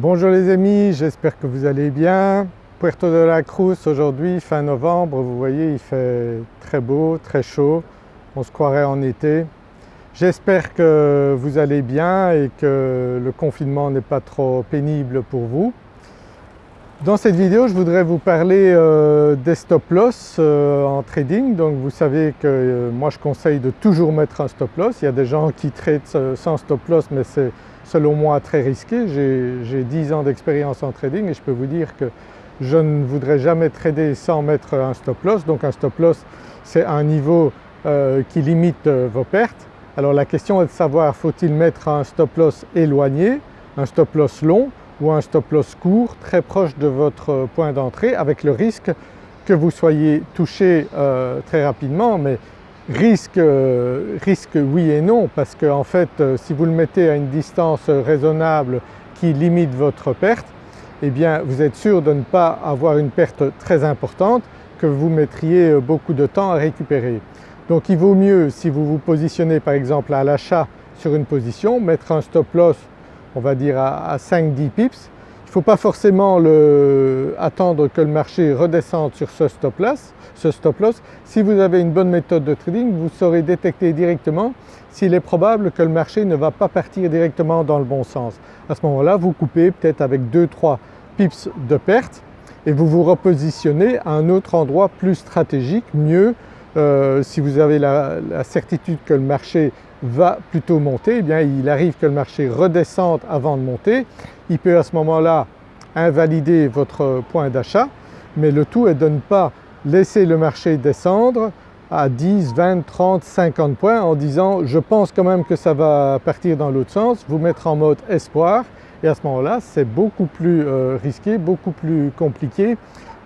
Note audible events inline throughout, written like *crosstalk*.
Bonjour les amis, j'espère que vous allez bien. Puerto de la Cruz aujourd'hui, fin novembre, vous voyez il fait très beau, très chaud, on se croirait en été. J'espère que vous allez bien et que le confinement n'est pas trop pénible pour vous. Dans cette vidéo je voudrais vous parler euh, des stop loss euh, en trading. Donc vous savez que euh, moi je conseille de toujours mettre un stop loss. Il y a des gens qui traitent sans stop loss mais c'est selon moi très risqué. J'ai 10 ans d'expérience en trading et je peux vous dire que je ne voudrais jamais trader sans mettre un stop loss. Donc un stop loss c'est un niveau qui limite vos pertes. Alors la question est de savoir faut-il mettre un stop loss éloigné, un stop loss long ou un stop loss court très proche de votre point d'entrée avec le risque que vous soyez touché euh, très rapidement mais risque, euh, risque oui et non parce que en fait euh, si vous le mettez à une distance raisonnable qui limite votre perte eh bien vous êtes sûr de ne pas avoir une perte très importante que vous mettriez beaucoup de temps à récupérer. Donc il vaut mieux si vous vous positionnez par exemple à l'achat sur une position, mettre un stop loss on va dire à, 5-10 pips. Faut pas forcément attendre que le marché redescende sur ce stop loss. Ce stop loss. Si vous avez une bonne méthode de trading, vous saurez détecter directement s'il est probable que le marché ne va pas partir directement dans le bon sens. À ce moment-là, vous coupez peut-être avec 2-3 pips de perte et vous vous repositionnez à un autre endroit plus stratégique, mieux euh, si vous avez la, certitude que le marché va plutôt monter, eh bien il arrive que le marché redescende avant de monter, il peut à ce moment-là invalider votre point d'achat mais le tout est de ne pas laisser le marché descendre à 10, 20, 30, 50 points en disant je pense quand même que ça va partir dans l'autre sens, vous mettre en mode espoir et à ce moment-là c'est beaucoup plus euh, risqué, beaucoup plus compliqué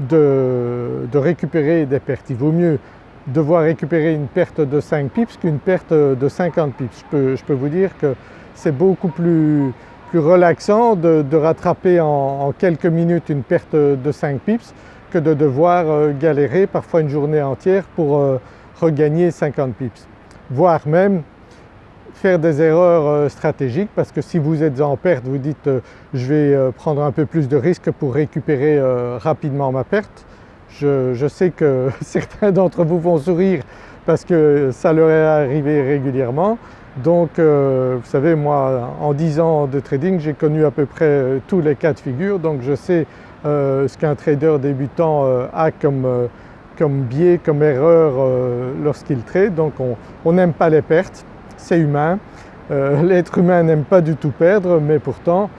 de, de récupérer des pertes. Il vaut mieux devoir récupérer une perte de 5 pips qu'une perte de 50 pips. Je peux, vous dire que c'est beaucoup plus, relaxant de, rattraper en, quelques minutes une perte de 5 pips que de devoir euh, galérer parfois une journée entière pour euh, regagner 50 pips. Voire même faire des erreurs euh, stratégiques parce que si vous êtes en perte vous dites je vais prendre un peu plus de risques pour récupérer rapidement ma perte je, sais que *laughs* certains d'entre vous vont sourire parce que ça leur est arrivé régulièrement. Donc euh, vous savez moi en 10 ans de trading j'ai connu à peu près euh, tous les cas de figure donc je sais euh, ce qu'un trader débutant a comme, comme, biais, comme erreur lorsqu'il trade. Donc on n'aime pas les pertes, c'est humain. *laughs* L'être humain n'aime pas du tout perdre mais pourtant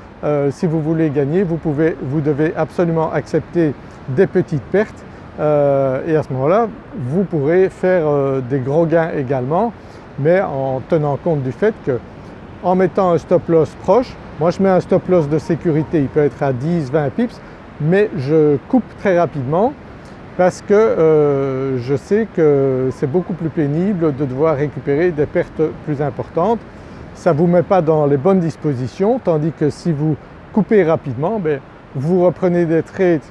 si vous voulez gagner vous, pouvez, vous devez absolument accepter des petites pertes euh, et à ce moment-là vous pourrez faire euh, des gros gains également mais en tenant compte du fait que en mettant un stop loss proche, moi je mets un stop loss de sécurité, il peut être à 10-20 pips mais je coupe très rapidement parce que euh, je sais que c'est beaucoup plus pénible de devoir récupérer des pertes plus importantes. Ça ne vous met pas dans les bonnes dispositions tandis que si vous coupez rapidement, ben, vous reprenez des trades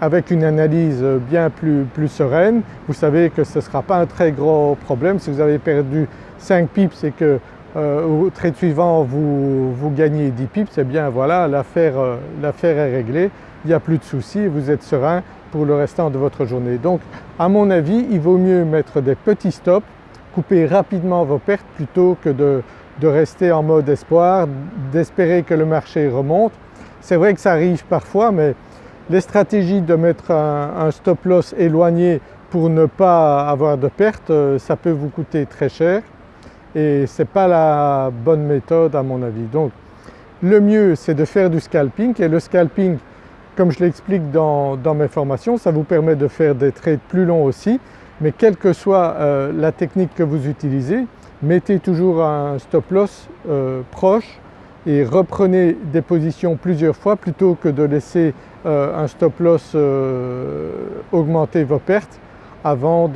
avec une analyse bien plus, plus, sereine, vous savez que ce ne sera pas un très gros problème. Si vous avez perdu 5 pips et que euh, au trade suivant vous, vous, gagnez 10 pips, eh bien voilà euh, l'affaire est réglée, il n'y a plus de soucis et vous êtes serein pour le restant de votre journée. Donc à mon avis il vaut mieux mettre des petits stops, couper rapidement vos pertes plutôt que de, de rester en mode espoir, d'espérer que le marché remonte. C'est vrai que ça arrive parfois mais les stratégies de mettre un, stop loss éloigné pour ne pas avoir de perte, euh, ça peut vous coûter très cher et ce n'est pas la bonne méthode à mon avis. Donc le mieux c'est de faire du scalping et le scalping comme je l'explique dans, mes formations ça vous permet de faire des trades plus longs aussi mais quelle que soit euh, la technique que vous utilisez mettez toujours un stop loss euh, proche et reprenez des positions plusieurs fois plutôt que de laisser euh, un stop loss euh, augmenter vos pertes avant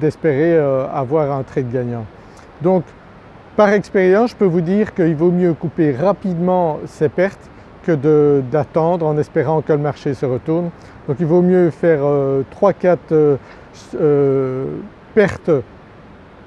d'espérer euh, avoir un trade gagnant. Donc par expérience je peux vous dire qu'il vaut mieux couper rapidement ses pertes que d'attendre en espérant que le marché se retourne. Donc il vaut mieux faire 3-4 pertes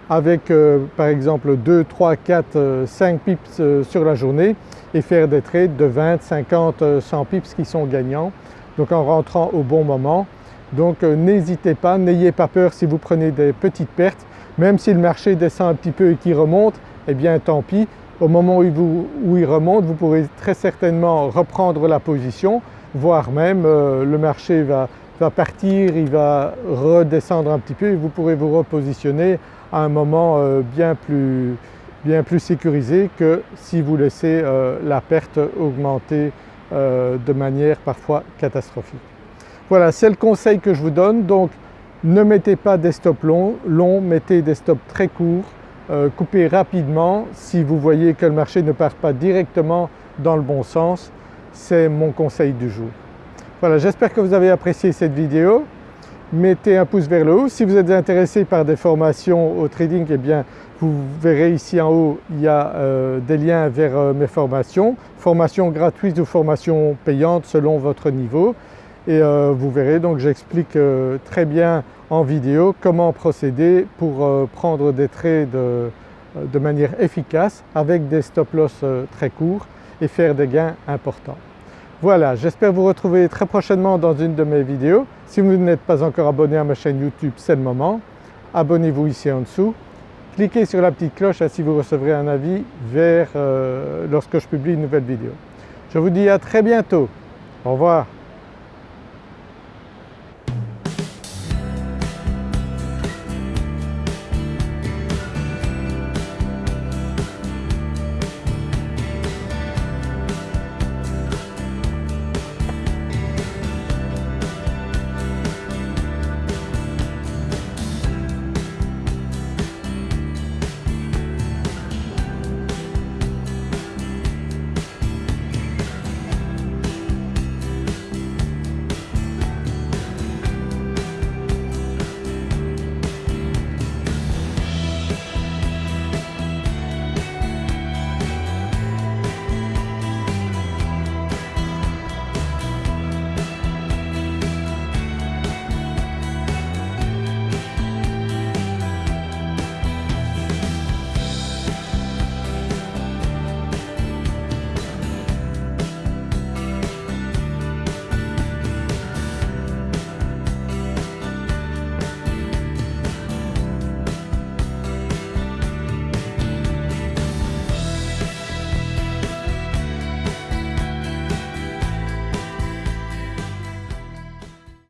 avec par exemple 2, 3, 4, 5 pips sur la journée et faire des trades de 20, 50, 100 pips qui sont gagnants. Donc en rentrant au bon moment. Donc euh, n'hésitez pas, n'ayez pas peur si vous prenez des petites pertes, même si le marché descend un petit peu et qu'il remonte, eh bien tant pis, au moment où, il remonte vous pourrez très certainement reprendre la position, voire même euh, le marché va, partir, il va redescendre un petit peu et vous pourrez vous repositionner à un moment euh, bien plus, sécurisé que si vous laissez la perte augmenter de manière parfois catastrophique. Voilà, c'est le conseil que je vous donne. Donc ne mettez pas des stops longs, longs mettez des stops très courts, euh, coupez rapidement si vous voyez que le marché ne part pas directement dans le bon sens. C'est mon conseil du jour. Voilà, j'espère que vous avez apprécié cette vidéo. Mettez un pouce vers le haut. Si vous êtes intéressé par des formations au trading, eh bien vous verrez ici en haut, il y a euh, des liens vers euh, mes formations, formations gratuites ou formations payantes selon votre niveau et euh, vous verrez donc j'explique très bien en vidéo comment procéder pour prendre des trades de manière efficace avec des stop loss très courts et faire des gains importants. Voilà, j'espère vous retrouver très prochainement dans une de mes vidéos. Si vous n'êtes pas encore abonné à ma chaîne YouTube, c'est le moment. Abonnez-vous ici en dessous. Cliquez sur la petite cloche, ainsi vous recevrez un avis vers lorsque je publie une nouvelle vidéo. Je vous dis à très bientôt. Au revoir.